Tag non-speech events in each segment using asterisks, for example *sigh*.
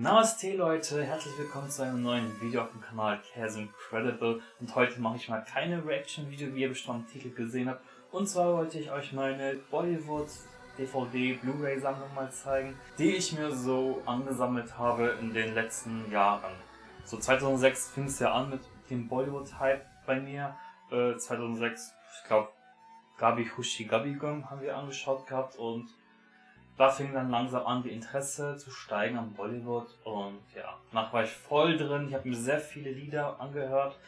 Namaste Leute, herzlich willkommen zu einem neuen Video auf dem Kanal Cares Incredible und heute mache ich mal keine Reaction-Video, wie ihr bestimmt am Titel gesehen habt. Und zwar wollte ich euch meine Bollywood DVD Blu-ray Sammlung mal zeigen, die ich mir so angesammelt habe in den letzten Jahren. So 2006 fing es ja an mit dem Bollywood-Hype bei mir. Äh, 2006, ich glaube, Gabi Hushi Gabigum haben wir angeschaut gehabt und da fing dann langsam an, die Interesse zu steigen am Bollywood und ja, danach war ich voll drin. Ich habe mir sehr viele Lieder angehört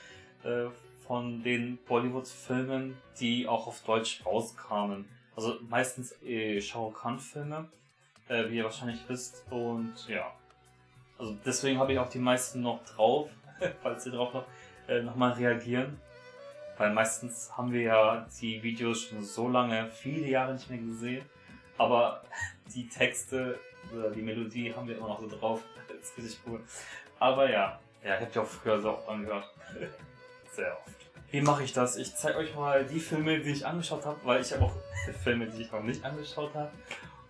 äh, von den Bollywood-Filmen, die auch auf Deutsch rauskamen. Also meistens äh, Shao Kahn-Filme, äh, wie ihr wahrscheinlich wisst. Und ja, also deswegen habe ich auch die meisten noch drauf, *laughs* falls ihr drauf noch, äh, nochmal reagieren. Weil meistens haben wir ja die Videos schon so lange, viele Jahre nicht mehr gesehen. Aber die Texte oder die Melodie haben wir immer noch so drauf. Das ist richtig cool. Aber ja, ja, ich habe die auch früher so oft angehört. *laughs* Sehr oft. Wie mache ich das? Ich zeige euch mal die Filme, die ich angeschaut habe, weil ich habe auch *laughs* Filme, die ich noch nicht angeschaut habe.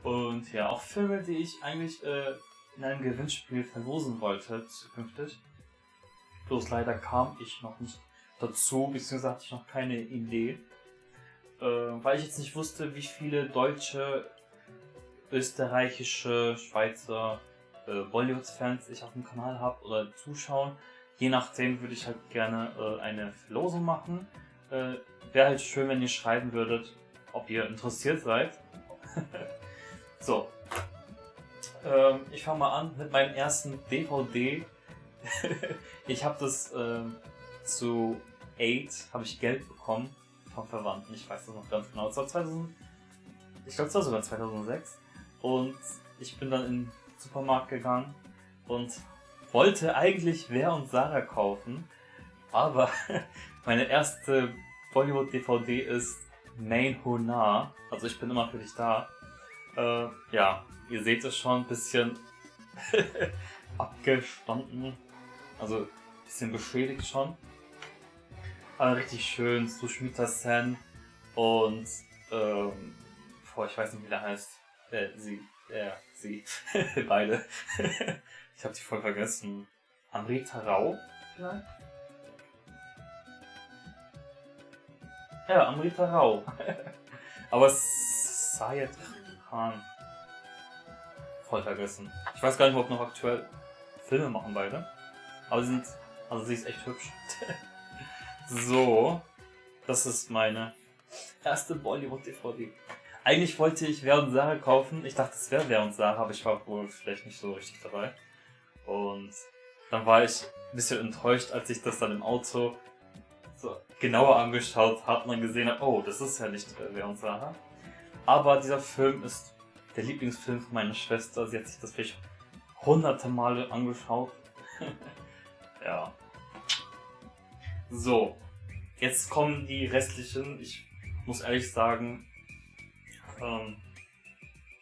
Und ja, auch Filme, die ich eigentlich äh, in einem Gewinnspiel verlosen wollte zukünftig. Bloß leider kam ich noch nicht dazu, beziehungsweise hatte ich noch keine Idee. Äh, weil ich jetzt nicht wusste, wie viele deutsche österreichische, Schweizer äh, Bollywood-Fans ich auf dem Kanal habe oder zuschauen. Je nachdem würde ich halt gerne äh, eine Verlosung machen. Äh, Wäre halt schön, wenn ihr schreiben würdet, ob ihr interessiert seid. *laughs* so. Ähm, ich fange mal an mit meinem ersten DVD. *laughs* ich habe das ähm, zu 8 habe ich Geld bekommen vom Verwandten. Ich weiß das noch ganz genau. Das war 2000, ich glaube, es war sogar 2006. Und ich bin dann in den Supermarkt gegangen und wollte eigentlich Wer und Sarah kaufen, aber *laughs* meine erste Bollywood-DVD ist Main Hona, also ich bin immer für dich da. Äh, ja, ihr seht es schon, ein bisschen *laughs* abgestanden, also ein bisschen beschädigt schon. Aber richtig schön, Sushmita Sen und ähm, boah, ich weiß nicht, wie der heißt. Äh, sie. Er, sie. *laughs* Beide. *laughs* ich habe die voll vergessen. Amrita Rao, vielleicht? Ja, Amrita Rao. *laughs* Aber Sayed Khan. Voll vergessen. Ich weiß gar nicht, ob noch aktuell Filme machen beide. Aber sie sind. Also sie ist echt hübsch. so. Das ist meine erste Bollywood-DVD. Eigentlich wollte ich Wer und Sarah kaufen. Ich dachte, es wäre Wer und Sarah, aber ich war wohl vielleicht nicht so richtig dabei. Und dann war ich ein bisschen enttäuscht, als ich das dann im Auto so genauer angeschaut habe und dann gesehen habe, oh, das ist ja nicht Wer und Sarah. Aber dieser Film ist der Lieblingsfilm von meiner Schwester. Sie hat sich das vielleicht hunderte Male angeschaut. *laughs* ja. So, jetzt kommen die restlichen. Ich muss ehrlich sagen, ähm,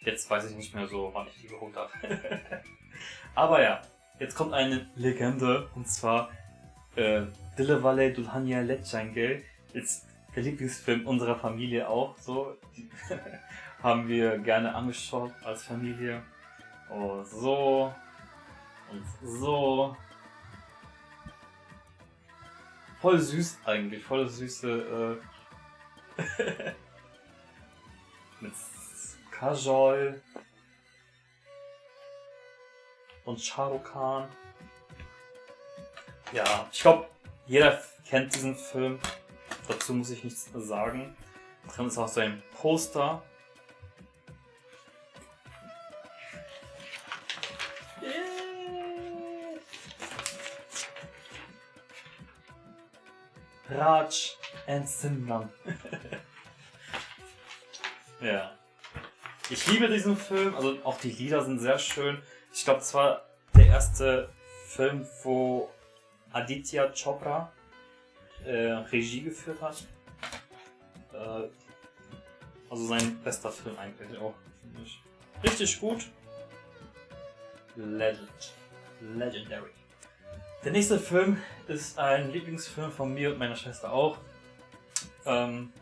jetzt weiß ich nicht mehr so, wann ich die geholt habe. *laughs* Aber ja, jetzt kommt eine Legende und zwar äh, Dille Valle Dulhania Lechange. Jetzt der Lieblingsfilm unserer Familie auch. So *laughs* haben wir gerne angeschaut als Familie. Oh, so und so. Voll süß eigentlich, voll süße äh *laughs* mit Kajol und Khan. Ja, ich glaube, jeder kennt diesen Film. Dazu muss ich nichts sagen. Drin ist auch so ein Poster. Raj and Simran. *laughs* Ja. Ich liebe diesen Film, also auch die Lieder sind sehr schön. Ich glaube, es war der erste Film, wo Aditya Chopra äh, Regie geführt hat. Äh, also sein bester Film eigentlich auch, finde ich. Richtig gut. Legend. Legendary. Der nächste Film ist ein Lieblingsfilm von mir und meiner Schwester auch. Ähm,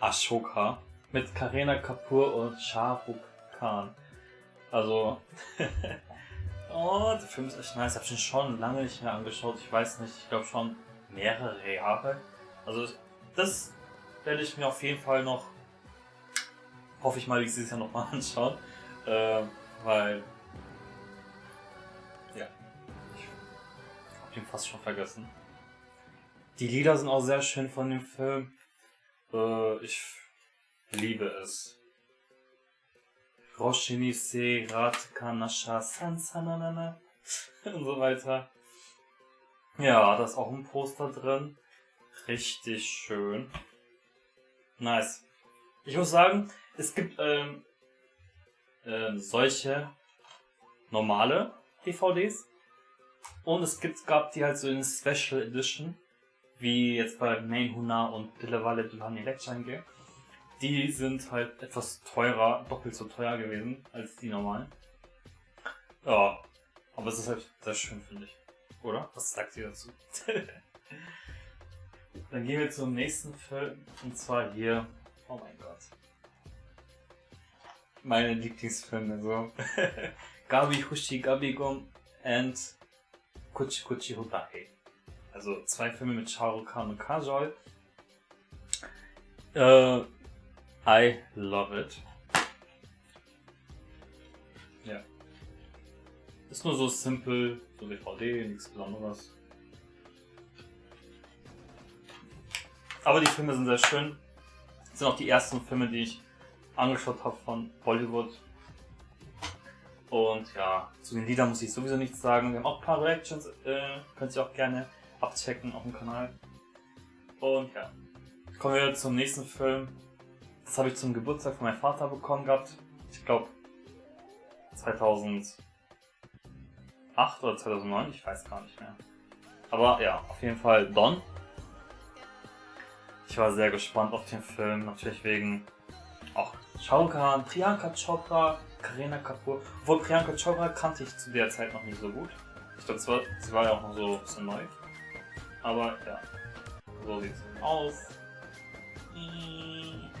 Ashoka mit Karina Kapoor und Shah Rukh Khan. Also, *laughs* Oh, der Film ist echt nice. Ich habe ihn schon lange nicht mehr angeschaut. Ich weiß nicht, ich glaube schon mehrere Jahre. Also das werde ich mir auf jeden Fall noch, hoffe ich mal, dieses Jahr nochmal *laughs* anschauen. Äh, weil, ja, ich habe ihn fast schon vergessen. Die Lieder sind auch sehr schön von dem Film. Äh, ich liebe es. Roshini se rat kanasha sansananana *laughs* und so weiter. Ja, da ist auch ein Poster drin. Richtig schön. Nice. Ich muss sagen, es gibt ähm, ähm, solche normale DVDs und es gibt, gab die halt so in Special Edition, wie jetzt bei Main Huna und Pillewalle Duhani Lechange. Die sind halt etwas teurer, doppelt so teuer gewesen als die normalen. Ja, aber es ist halt sehr schön, finde ich. Oder? Was sagt ihr dazu? *laughs* Dann gehen wir zum nächsten Film. Und zwar hier. Oh mein Gott. Meine Lieblingsfilme so. *laughs* Gabi Hushi Gabigom and Kuchi Kuchi Hotahe. Also zwei Filme mit Shah Rukh Khan und Kajol. Äh, I love it. Ja. Ist nur so simpel, so DVD, nichts Besonderes. Aber die Filme sind sehr schön. Das sind auch die ersten Filme, die ich angeschaut habe von Bollywood. Und ja, zu den Liedern muss ich sowieso nichts sagen. Wir haben auch ein paar Reactions, äh, könnt ihr auch gerne abchecken auf dem Kanal. Und ja, kommen wir zum nächsten Film. Das habe ich zum Geburtstag von meinem Vater bekommen gehabt. Ich glaube 2008 oder 2009, ich weiß gar nicht mehr. Aber ja, auf jeden Fall Don. Ich war sehr gespannt auf den Film, natürlich wegen auch Shao Priyanka Chopra, Karina Kapoor. Obwohl Priyanka Chopra kannte ich zu der Zeit noch nicht so gut. Ich glaube, sie war ja auch noch so ein bisschen neu. Aber ja, so sieht es aus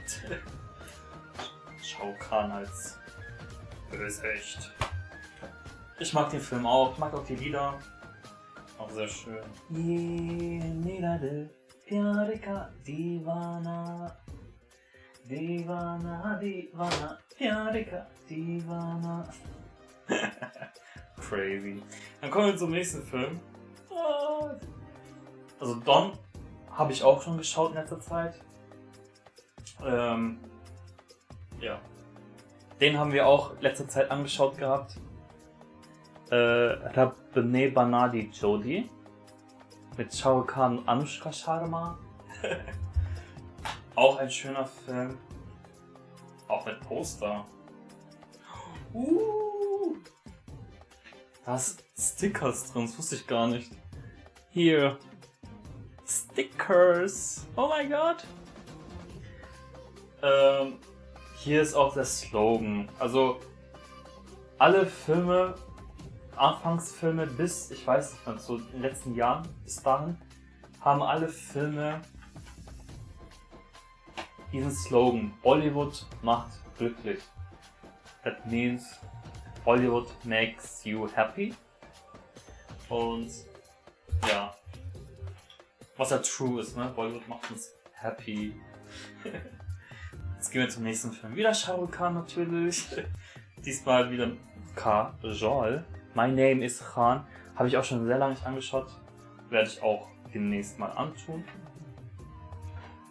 gehabt. Shao Kahn als Bösecht. Ich mag den Film auch, ich mag auch die Lieder. Auch sehr schön. Piarika Divana Divana Divana Piarika Divana *laughs* Crazy. Dann kommen wir zum nächsten Film. Ah. Also Don habe ich auch schon geschaut in letzter Zeit. Ähm, ja. Den haben wir auch letzter Zeit angeschaut gehabt. Äh, Rabne Banadi Jodi mit Shao Kahn und Anushka Sharma. *laughs* auch ein schöner Film. Auch mit Poster. Uh, da ist Stickers drin, das wusste ich gar nicht. Hier. Stickers. Oh mein Gott. Ähm, hier ist auch der Slogan. Also, alle Filme Anfangsfilme bis, ich weiß nicht mehr, so in den letzten Jahren bis dahin, haben alle Filme diesen Slogan, Bollywood macht glücklich. That means Bollywood makes you happy. Und ja, was ja true ist, ne? Bollywood macht uns happy. *laughs* Jetzt gehen wir zum nächsten Film. Wieder Shah Rukh Khan natürlich. *laughs* Diesmal wieder Kajol. My Name is Khan. Habe ich auch schon sehr lange nicht angeschaut. Werde ich auch demnächst mal antun.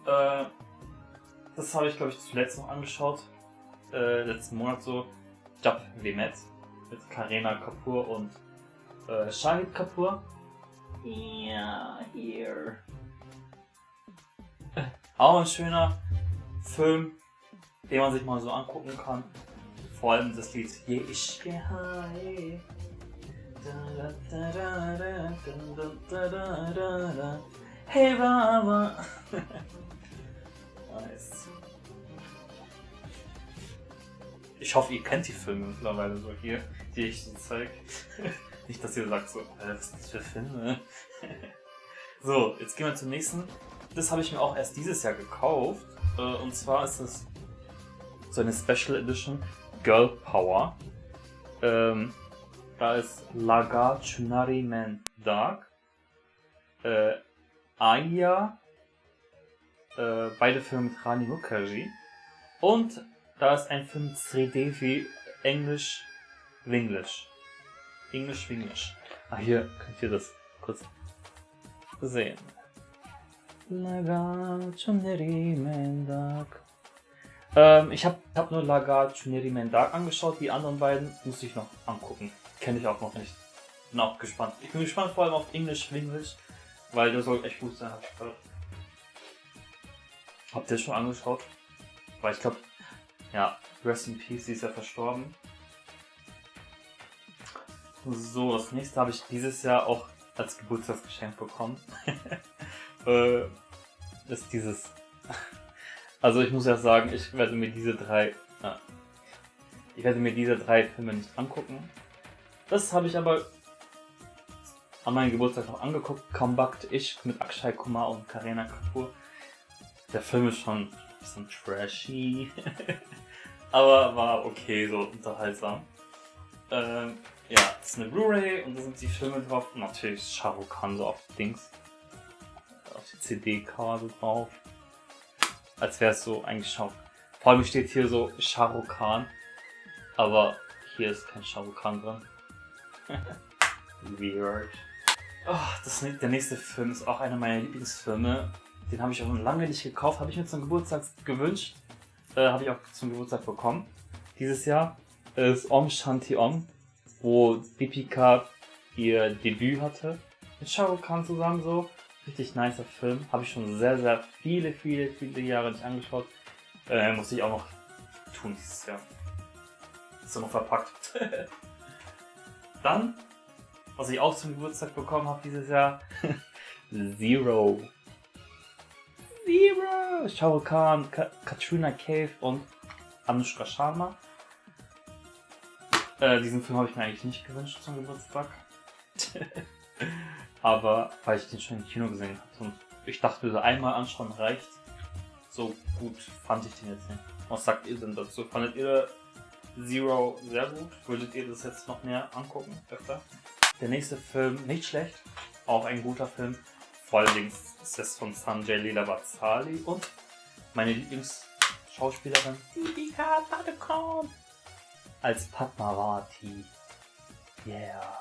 Äh, das habe ich glaube ich zuletzt noch angeschaut. Äh, letzten Monat so. Jab Vemet mit Karina Kapoor und äh, Shahid Kapoor. Ja, yeah, hier. Auch ein schöner Film, den man sich mal so angucken kann. Vor allem das Lied Ye Ishke Hai. Hey Mama. *laughs* nice. Ich hoffe, ihr kennt die Filme mittlerweile so hier, die ich so zeige. *laughs* Nicht, dass ihr sagt so, was sind das für Filme? *laughs* so, jetzt gehen wir zum nächsten. Das habe ich mir auch erst dieses Jahr gekauft. Äh, und zwar ist es so eine Special Edition Girl Power. Ähm, Da ist Laga Chunari Man Dark. Äh, Aya. Äh, beide Filme mit Rani Mukherjee. Und da ist ein Film Sridevi Englisch Winglish. Englisch Winglish. Ah, hier könnt ihr das kurz sehen. Laga Chunari Man Dark. Ähm, ich habe hab nur Laga Chuneri Mendak angeschaut, die anderen beiden muss ich noch angucken. Kenne ich auch noch nicht. Bin auch gespannt. Ich bin gespannt vor allem auf Englisch English, weil der soll echt gut sein, hab ich. Habt ihr schon angeschaut? Weil ich glaube, ja, Rest in Peace, sie ist ja verstorben. So, das nächste habe ich dieses Jahr auch als Geburtstagsgeschenk bekommen. *laughs* äh, ist dieses *laughs* also ich muss ja sagen, ich werde mir diese drei, ja, ich werde mir diese drei Filme nicht angucken. Das habe ich aber an meinem Geburtstag noch angeguckt. Comeback Ich mit Akshay Kumar und Karina Kapoor. Der Film ist schon ein bisschen trashy, *laughs* aber war okay, so unterhaltsam. Ähm, ja, das ist eine Blu-ray und da sind die Filme drauf. Natürlich Shah Rukh Khan so auf Dings, auf die CD-Karte drauf als wäre es so eingeschaut. Vor allem steht hier so Shah Rukh Khan, aber hier ist kein Shah Rukh Khan drin. Weird. Oh, das, der nächste Film ist auch einer meiner Lieblingsfilme. Den habe ich auch schon lange nicht gekauft, habe ich mir zum Geburtstag gewünscht. Äh, habe ich auch zum Geburtstag bekommen. Dieses Jahr ist Om Shanti Om, wo Deepika ihr Debüt hatte. Mit Shah Rukh Khan zusammen so. Richtig nicer Film. Habe ich schon sehr, sehr viele, viele, viele Jahre nicht angeschaut. Äh, muss ich auch noch tun dieses Jahr. Ist noch verpackt. *laughs* Dann, was ich auch zum Geburtstag bekommen habe dieses Jahr, *laughs* Zero. Zero! Shah Rukh Khan, Ka Katrina Cave und Anushka Sharma. Äh, diesen Film habe ich mir eigentlich nicht gewünscht zum Geburtstag. *laughs* Aber weil ich den schon im Kino gesehen habe und ich dachte, so einmal anschauen reicht. So gut fand ich den jetzt nicht. Was sagt ihr denn dazu? Fandet ihr Zero sehr gut? Würdet ihr das jetzt noch mehr angucken? Öfter? Der nächste Film, nicht schlecht. Auch ein guter Film. Vor allem ist es von Sanjay Leela Batsali und meine Lieblingsschauspielerin Deepika Padukone als Padmavati. Yeah.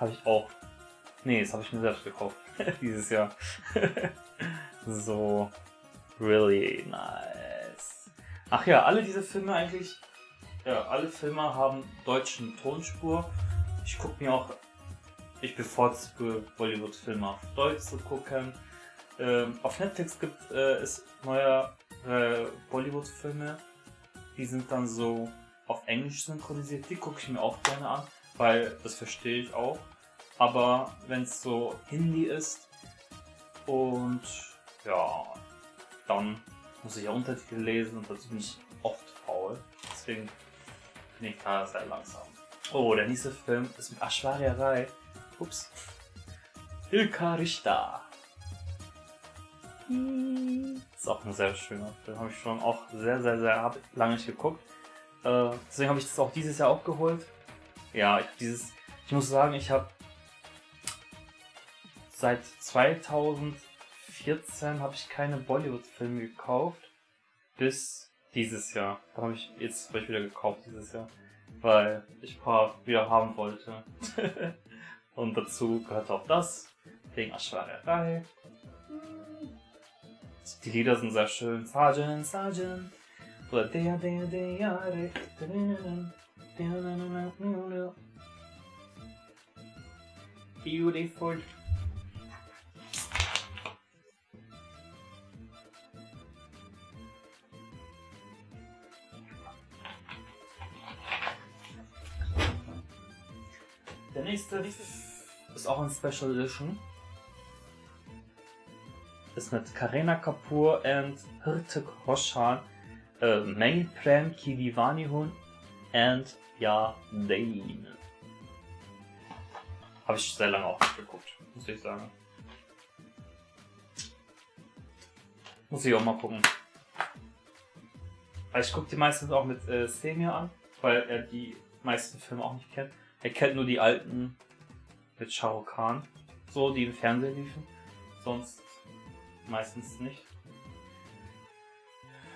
Habe ich auch Nee, das habe ich mir selbst gekauft. *laughs* Dieses Jahr. *laughs* so. Really nice. Ach ja, alle diese Filme eigentlich. Ja, alle Filme haben deutschen Tonspur. Ich gucke mir auch. Ich bevorzuge Bollywood-Filme auf Deutsch zu gucken. Ähm, auf Netflix gibt äh, es neue äh, Bollywood-Filme. Die sind dann so auf Englisch synchronisiert. Die gucke ich mir auch gerne an, weil das verstehe ich auch. Aber wenn es so Hindi ist und ja, dann muss ich ja Untertitel lesen und dazu bin ich oft faul. Deswegen bin ich da sehr langsam. Oh, der nächste Film ist mit Ashwarya Rai. Ups. Ilka Rishta. Ist auch ein sehr schöner Film. Habe ich schon auch sehr, sehr, sehr lange nicht geguckt. Äh, deswegen habe ich das auch dieses Jahr auch geholt. Ja, ich, dieses, ich muss sagen, ich habe seit 2014 habe ich keine Bollywood-Filme gekauft. Bis dieses Jahr. Da habe ich jetzt ich wieder gekauft dieses Jahr. Weil ich ein paar wieder haben wollte. *laughs* Und dazu gehört auch das. Wegen Aschwarerei. Die Lieder sind sehr schön. Sergeant, Sergeant. Oder der, der, der, der, Beautiful. Nächste ist auch ein Special Edition. Ist mit Karina Kapoor und Hrithik Roshan, äh, Main Prem Ki Divani Hun und Ja Dane. Habe ich sehr lange auch nicht geguckt, muss ich sagen. Muss ich auch mal gucken. Ich gucke die meistens auch mit äh, Semir an, weil er die meisten Filme auch nicht kennt. Er kennt nur die alten mit Shah Rukh Khan, so die im Fernsehen liefen. Sonst meistens nicht.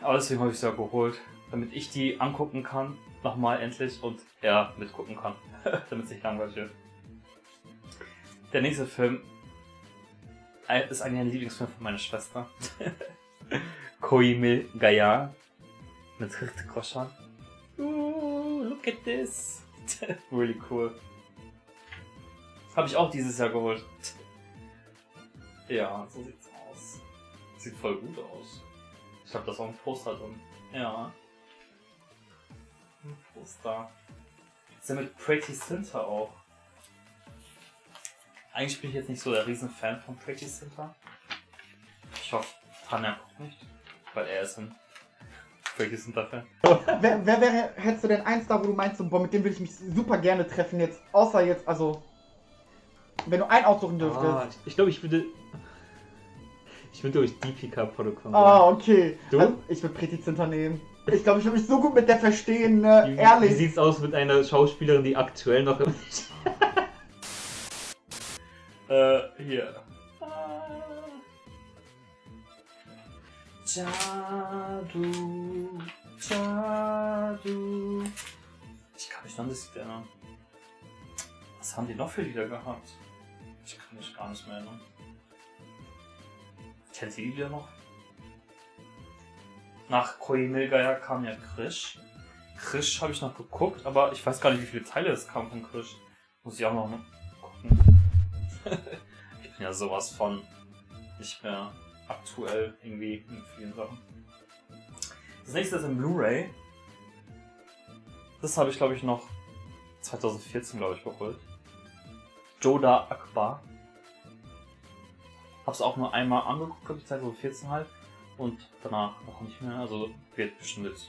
Aber deswegen habe ich sie ja geholt, damit ich die angucken kann, nochmal endlich, und er mitgucken kann, *laughs* damit es nicht langweilig wird. Der nächste Film äh, ist eigentlich ein Lieblingsfilm von meiner Schwester. *laughs* Koimil Gaya mit Hrithik Roshan. Ooh, look at this. *laughs* really cool. Habe ich auch dieses Jahr geholt. Ja, so sieht's aus. Sieht voll gut aus. Ich glaube, da ist auch ein Poster drin. Ja. Ein Poster. Ist ja mit Pretty Center auch. Eigentlich bin ich jetzt nicht so der Riesenfan von Pretty Center. Ich hoffe, Tanja guckt nicht, weil er ist ein Center Fan. *laughs* wer, wer wäre, hättest du denn eins da, wo du meinst, so, boah, mit dem würde ich mich super gerne treffen jetzt, außer jetzt, also, wenn du einen aussuchen dürftest. Ah, ich glaube, ich würde. Ich würde durch Deepika Protokoll. Ah, okay. Du? Also, ich würde Pretty Zinter nehmen. Ich glaube, ich würde mich so gut mit der verstehen, ne? Wie, ehrlich. Wie sieht's aus mit einer Schauspielerin, die aktuell noch im. *laughs* Äh, hier. Jadu, Jadu. Ich kann mich noch nicht erinnern. Was haben die noch für Lieder gehabt? Ich kann mich gar nicht mehr erinnern. Kennt ihr die Lieder noch? Nach Koimil Gaya kam ja Krish. Krish habe ich noch geguckt, aber ich weiß gar nicht, wie viele Teile es kam von Krish. Muss ich auch noch gucken. *laughs* ich bin ja sowas von nicht mehr aktuell irgendwie in vielen Sachen. Das nächste ist im Blu-ray. Das habe ich glaube ich noch 2014 glaube ich geholt. Joda Akbar. Hab's auch nur einmal angeguckt, glaube ich 2014 halt. Und danach noch nicht mehr. Also wird bestimmt jetzt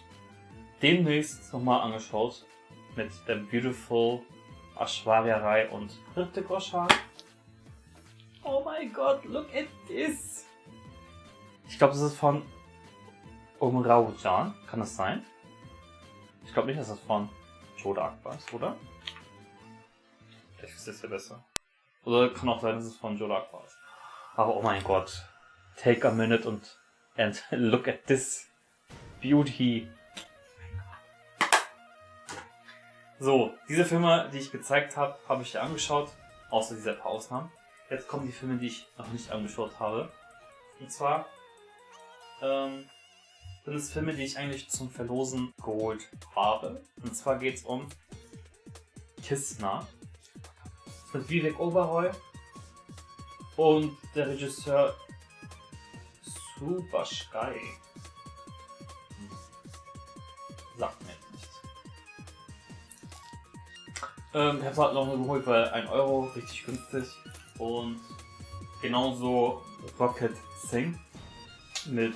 demnächst nochmal angeschaut. Mit der Beautiful Ashwarya Rai und Hrithik Roshan. Oh mein Gott, look at this! Ich glaube, das ist von Umrao Jan. Kann das sein? Ich glaube nicht, dass das von Joda Akbar ist, oder? Vielleicht ist das ja besser. Oder kann auch sein, dass es von Joda Akbar ist. Aber oh mein Gott. Take a minute und and *laughs* look at this beauty. So, diese Filme, die ich gezeigt habe, habe ich dir angeschaut, außer dieser paar Ausnahmen. Jetzt kommen die Filme, die ich noch nicht angeschaut habe. Und zwar ähm, sind es Filme, die ich eigentlich zum Verlosen geholt habe. Und zwar geht es um Kistner mit Vivek Oberoi und der Regisseur Super Sky. Sagt mir nichts. Ähm, ich habe es halt noch geholt, weil 1 Euro, richtig günstig. Und genauso Rocket Sing mit,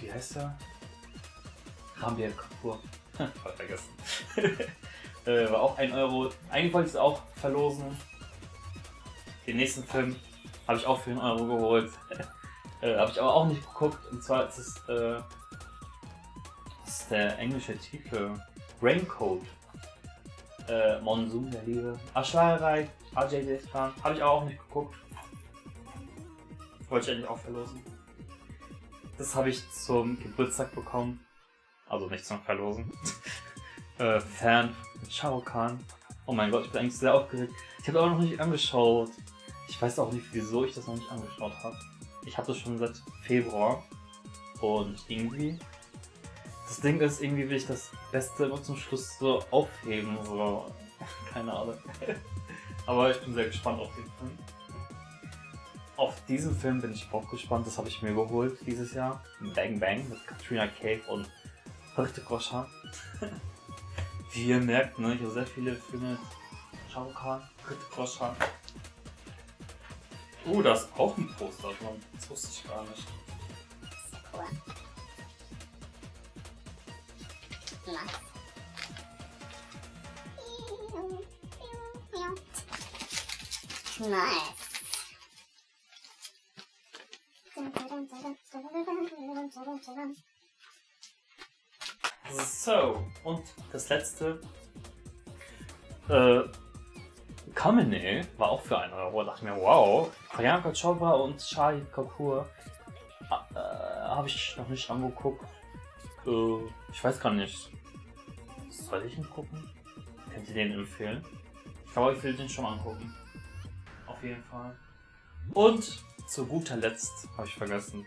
wie heißt er? Rambir Kapoor. Voll vergessen. *laughs* äh, war auch 1 Euro. Eigentlich wollte ich es auch verlosen. Den nächsten Film habe ich auch für 1 Euro geholt. *laughs* äh, habe ich aber auch nicht geguckt. Und zwar ist es, äh, ist der englische Titel. Raincoat. Äh, Monsoon der Liebe. Ashwarai, Ajay Devgan. Habe ich aber auch nicht geguckt. Wollte ich eigentlich auch verlosen. Das habe ich zum Geburtstag bekommen. Also nicht zum Verlosen. *laughs* äh, Fan mit Shah Rukh Khan. Oh mein Gott, ich bin eigentlich sehr aufgeregt. Ich habe auch noch nicht angeschaut. Ich weiß auch nicht, wieso ich das noch nicht angeschaut habe. Ich habe das schon seit Februar. Und irgendwie. Das Ding ist, irgendwie will ich das Beste immer zum Schluss so aufheben. So. *laughs* Keine Ahnung. *laughs* Aber ich bin sehr gespannt auf den Film. Auf diesen Film bin ich auch gespannt. Das habe ich mir geholt dieses Jahr. Bang Bang mit Katrina Kaif und Hrithik Roshan. *laughs* Wie ihr merkt, ne, ich habe sehr viele Filme. Shah Rukh Khan, Hrithik Roshan. Uh, da ist auch ein Poster drin. Das wusste ich gar nicht. Nice. Nice. So, und das letzte Äh, Kamene war auch für 1 Euro. Da dachte ich mir, wow. Priyanka Chopra und Shahid Kapoor äh, habe ich noch nicht angeguckt. Äh, ich weiß gar nicht. Soll ich ihn gucken? Könnt ihr den empfehlen? Ich glaube, ich will den schon angucken. Auf jeden Fall. Und zu guter Letzt habe ich vergessen.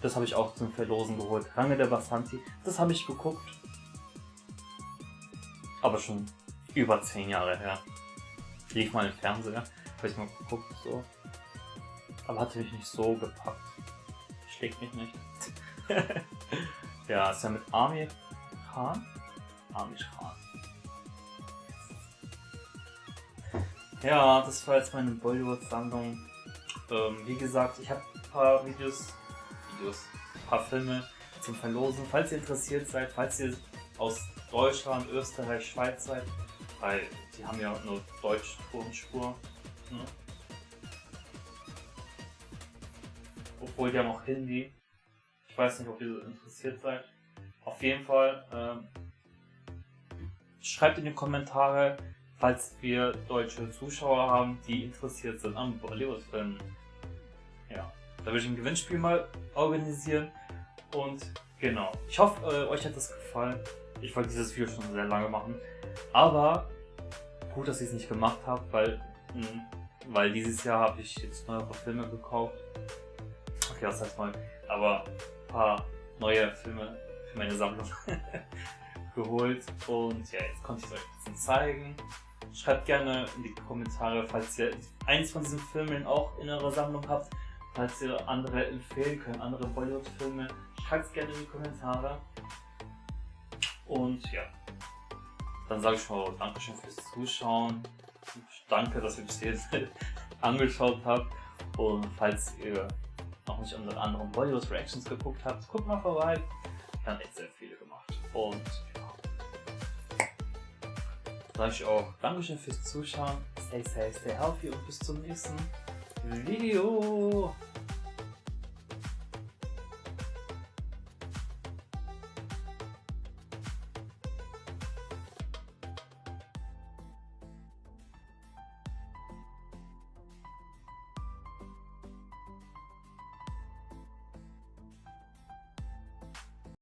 Das habe ich auch zum Verlosen geholt. Range der Basanti. Das habe ich geguckt. Aber schon über 10 Jahre her. Lief mal im Fernseher. Habe ich mal geguckt, so. Aber hatte mich nicht so gepackt. Schlägt mich nicht. *laughs* ja, ist ja mit Amir Khan. Amir Khan. Ja, das war jetzt meine Bollywood-Sammlung. Ähm, wie gesagt, ich habe ein paar Videos, Videos, ein paar Filme zum Verlosen. Falls ihr interessiert seid, falls ihr aus Deutschland, Österreich, Schweiz seid, weil die haben ja nur Deutsch Tonspur. Ne? Obwohl die haben auch Hindi. Ich weiß nicht, ob ihr interessiert seid. Auf jeden Fall ähm, schreibt in die Kommentare, falls wir deutsche Zuschauer haben, die interessiert sind am Bollywood-Filmen. Ja, da würde ich ein Gewinnspiel mal organisieren. Und genau, ich hoffe, äh, euch hat das gefallen. Ich wollte dieses Video schon sehr lange machen. Aber gut, dass ich es nicht gemacht habe, weil, hm, weil dieses Jahr habe ich jetzt neuere Filme gekauft. Okay, das heißt mal, aber ein paar neue Filme für meine Sammlung *laughs* geholt. Und ja, jetzt konnte ich es euch ein bisschen zeigen. Schreibt gerne in die Kommentare, falls ihr eins von diesen Filmen auch in eurer Sammlung habt, falls ihr andere empfehlen könnt, andere Bollywood-Filme. Schreibt es gerne in die Kommentare. Und ja, dann sage ich mal Dankeschön fürs Zuschauen. Danke, dass ihr bis jetzt *laughs* angeschaut habt. Und falls ihr noch nicht unsere anderen Bollywood Reactions geguckt habt, guckt mal vorbei. Wir haben echt sehr viele gemacht. Und ja. Sage ich auch Dankeschön fürs Zuschauen. Stay safe, stay healthy und bis zum nächsten Video.